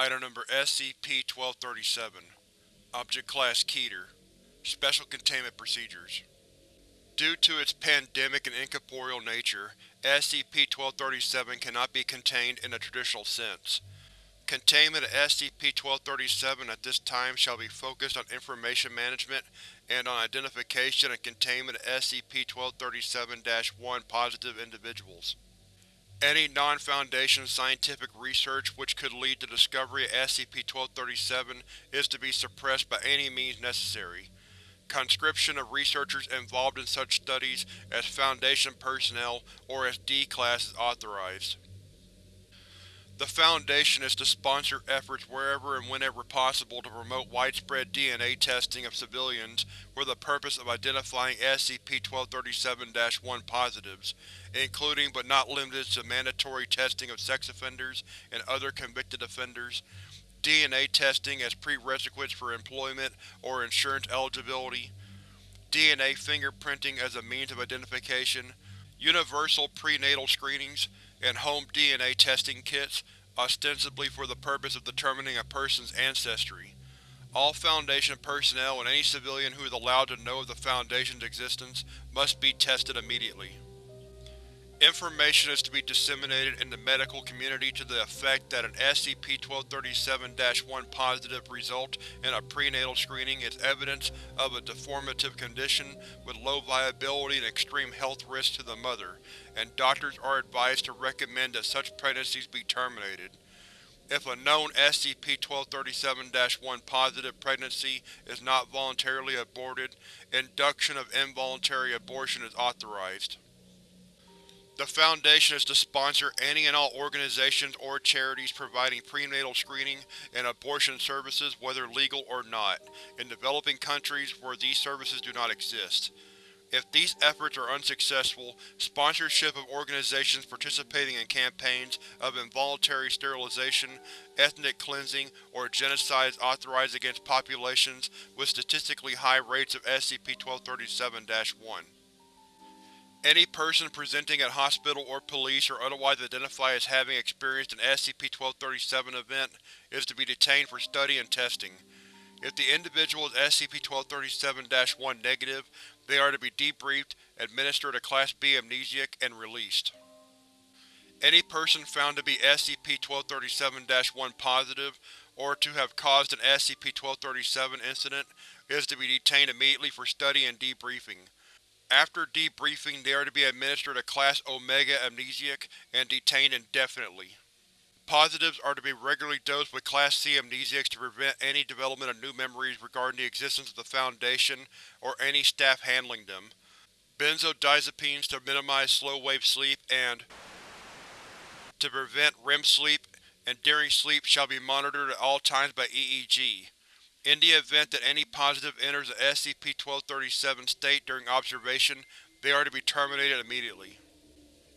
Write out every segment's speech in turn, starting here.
Item Number SCP-1237 Object Class Keter Special Containment Procedures Due to its pandemic and incorporeal nature, SCP-1237 cannot be contained in the traditional sense. Containment of SCP-1237 at this time shall be focused on information management and on identification and containment of SCP-1237-1 positive individuals. Any non-Foundation scientific research which could lead to discovery of SCP-1237 is to be suppressed by any means necessary. Conscription of researchers involved in such studies as Foundation personnel or as D-Class is authorized. The Foundation is to sponsor efforts wherever and whenever possible to promote widespread DNA testing of civilians for the purpose of identifying SCP-1237-1 positives, including but not limited to mandatory testing of sex offenders and other convicted offenders, DNA testing as prerequisites for employment or insurance eligibility, DNA fingerprinting as a means of identification, universal prenatal screenings, and home DNA testing kits, ostensibly for the purpose of determining a person's ancestry. All Foundation personnel and any civilian who is allowed to know of the Foundation's existence must be tested immediately. Information is to be disseminated in the medical community to the effect that an SCP-1237-1 positive result in a prenatal screening is evidence of a deformative condition with low viability and extreme health risks to the mother, and doctors are advised to recommend that such pregnancies be terminated. If a known SCP-1237-1 positive pregnancy is not voluntarily aborted, induction of involuntary abortion is authorized. The Foundation is to sponsor any and all organizations or charities providing prenatal screening and abortion services whether legal or not, in developing countries where these services do not exist. If these efforts are unsuccessful, sponsorship of organizations participating in campaigns of involuntary sterilization, ethnic cleansing, or genocide is authorized against populations with statistically high rates of SCP-1237-1. Any person presenting at hospital or police or otherwise identified as having experienced an SCP-1237 event is to be detained for study and testing. If the individual is SCP-1237-1 negative, they are to be debriefed, administered a Class B amnesiac, and released. Any person found to be SCP-1237-1 positive, or to have caused an SCP-1237 incident, is to be detained immediately for study and debriefing. After debriefing they are to be administered a Class Omega amnesiac and detained indefinitely. Positives are to be regularly dosed with Class C amnesiacs to prevent any development of new memories regarding the existence of the Foundation or any staff handling them. Benzodiazepines to minimize slow-wave sleep and to prevent REM sleep and during sleep shall be monitored at all times by EEG. In the event that any positive enters the SCP-1237 state during observation, they are to be terminated immediately.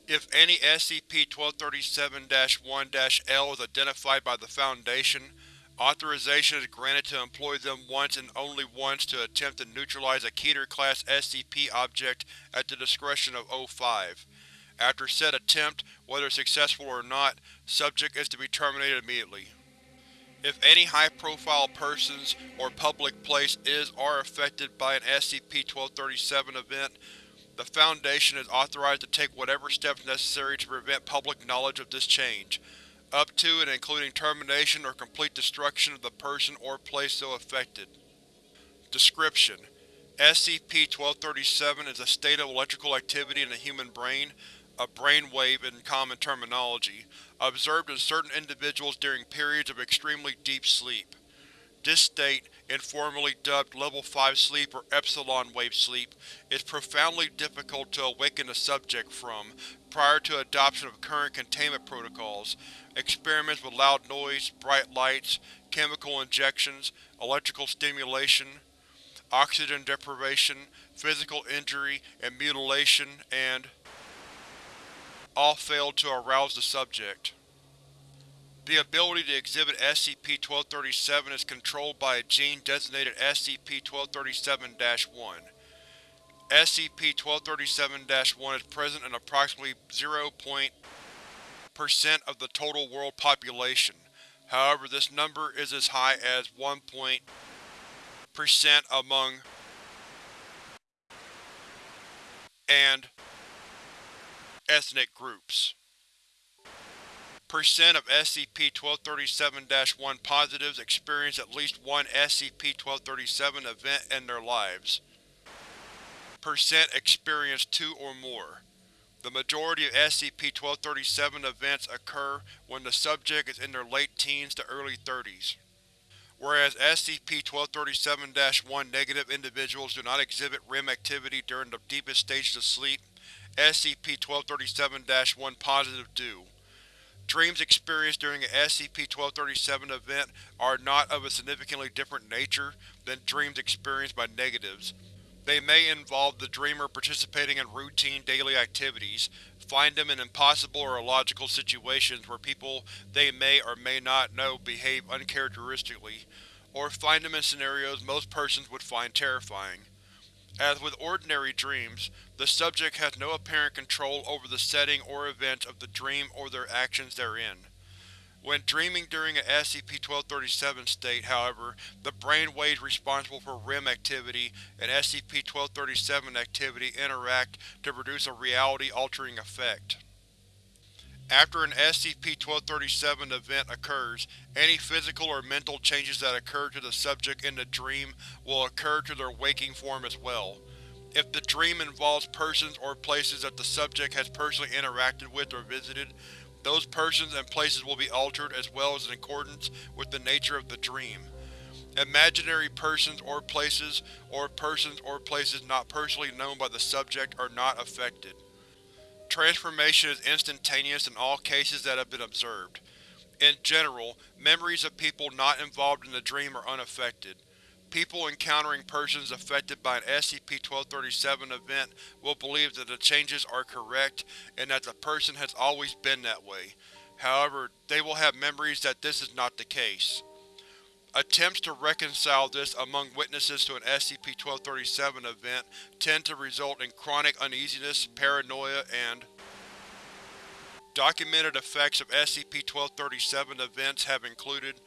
If any SCP-1237-1-L is identified by the Foundation, authorization is granted to employ them once and only once to attempt to neutralize a Keter-class SCP object at the discretion of O5. After said attempt, whether successful or not, subject is to be terminated immediately. If any high-profile persons or public place is are affected by an SCP-1237 event, the Foundation is authorized to take whatever steps necessary to prevent public knowledge of this change, up to and including termination or complete destruction of the person or place so affected. Description: SCP-1237 is a state of electrical activity in the human brain, a brainwave in common terminology, observed in certain individuals during periods of extremely deep sleep. This state, informally dubbed Level 5 sleep or Epsilon wave sleep, is profoundly difficult to awaken a subject from prior to adoption of current containment protocols, experiments with loud noise, bright lights, chemical injections, electrical stimulation, oxygen deprivation, physical injury and mutilation, and all failed to arouse the subject. The ability to exhibit SCP-1237 is controlled by a gene designated SCP-1237-1. SCP-1237-1 is present in approximately 0. percent of the total world population. However, this number is as high as 1% among and ethnic groups. Percent of SCP-1237-1 positives experience at least one SCP-1237 event in their lives. Percent experience two or more. The majority of SCP-1237 events occur when the subject is in their late teens to early 30s. Whereas SCP-1237-1 negative individuals do not exhibit REM activity during the deepest stages of sleep, SCP-1237-1 positive do. Dreams experienced during an SCP-1237 event are not of a significantly different nature than dreams experienced by negatives. They may involve the dreamer participating in routine daily activities, find them in impossible or illogical situations where people they may or may not know behave uncharacteristically, or find them in scenarios most persons would find terrifying. As with ordinary dreams, the subject has no apparent control over the setting or events of the dream or their actions therein. When dreaming during an SCP-1237 state, however, the brain waves responsible for REM activity and SCP-1237 activity interact to produce a reality-altering effect. After an SCP-1237 event occurs, any physical or mental changes that occur to the subject in the dream will occur to their waking form as well. If the dream involves persons or places that the subject has personally interacted with or visited, those persons and places will be altered as well as in accordance with the nature of the dream. Imaginary persons or places, or persons or places not personally known by the subject are not affected. Transformation is instantaneous in all cases that have been observed. In general, memories of people not involved in the dream are unaffected. People encountering persons affected by an SCP-1237 event will believe that the changes are correct and that the person has always been that way. However, they will have memories that this is not the case. Attempts to reconcile this among witnesses to an SCP-1237 event tend to result in chronic uneasiness, paranoia, and Documented effects of SCP-1237 events have included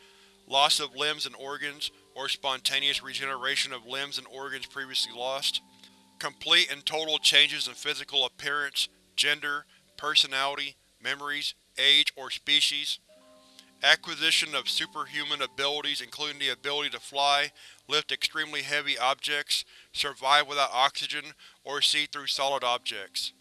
loss of limbs and organs, or spontaneous regeneration of limbs and organs previously lost, complete and total changes in physical appearance, gender, personality, memories, age, or species, Acquisition of superhuman abilities including the ability to fly, lift extremely heavy objects, survive without oxygen, or see through solid objects.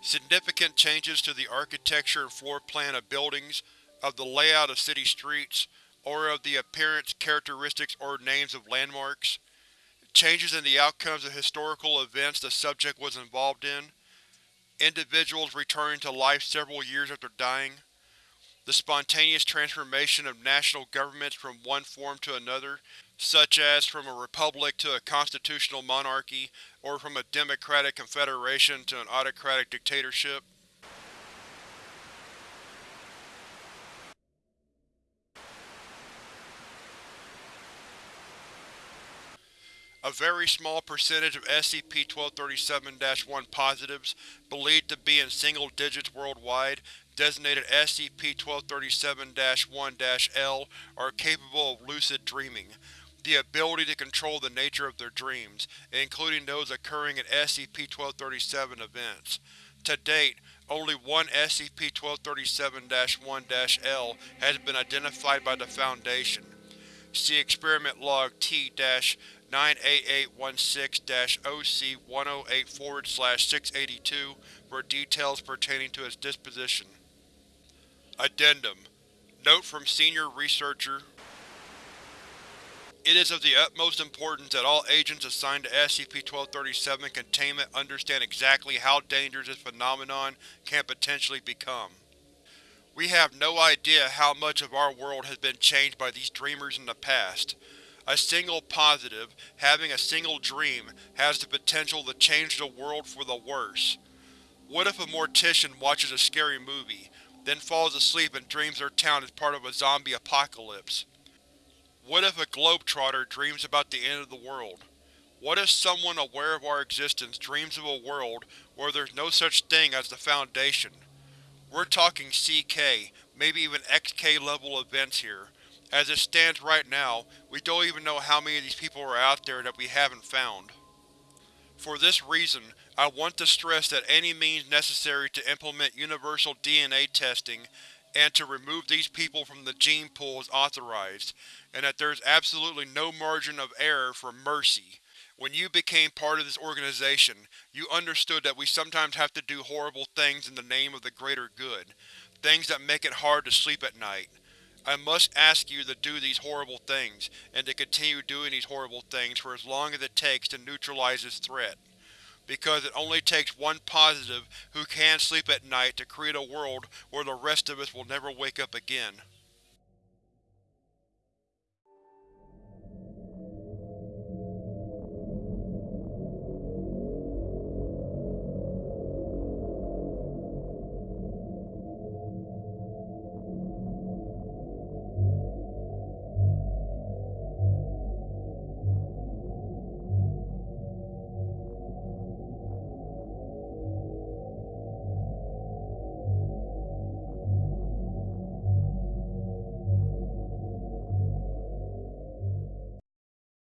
Significant changes to the architecture and floor plan of buildings, of the layout of city streets, or of the appearance, characteristics, or names of landmarks. Changes in the outcomes of historical events the subject was involved in. Individuals returning to life several years after dying the spontaneous transformation of national governments from one form to another, such as from a republic to a constitutional monarchy, or from a democratic confederation to an autocratic dictatorship. A very small percentage of SCP-1237-1 positives, believed to be in single digits worldwide, designated SCP-1237-1-L are capable of lucid dreaming, the ability to control the nature of their dreams, including those occurring at SCP-1237 events. To date, only one SCP-1237-1-L has been identified by the Foundation. See Experiment Log T-98816-OC-108-682 for details pertaining to its disposition. Addendum Note from Senior Researcher It is of the utmost importance that all agents assigned to SCP-1237 Containment understand exactly how dangerous this phenomenon can potentially become. We have no idea how much of our world has been changed by these dreamers in the past. A single positive, having a single dream, has the potential to change the world for the worse. What if a mortician watches a scary movie, then falls asleep and dreams their town is part of a zombie apocalypse? What if a globetrotter dreams about the end of the world? What if someone aware of our existence dreams of a world where there's no such thing as the Foundation? We're talking CK, maybe even XK level events here. As it stands right now, we don't even know how many of these people are out there that we haven't found. For this reason, I want to stress that any means necessary to implement universal DNA testing and to remove these people from the gene pool is authorized, and that there is absolutely no margin of error for mercy. When you became part of this organization, you understood that we sometimes have to do horrible things in the name of the greater good, things that make it hard to sleep at night. I must ask you to do these horrible things, and to continue doing these horrible things for as long as it takes to neutralize this threat. Because it only takes one positive who can sleep at night to create a world where the rest of us will never wake up again.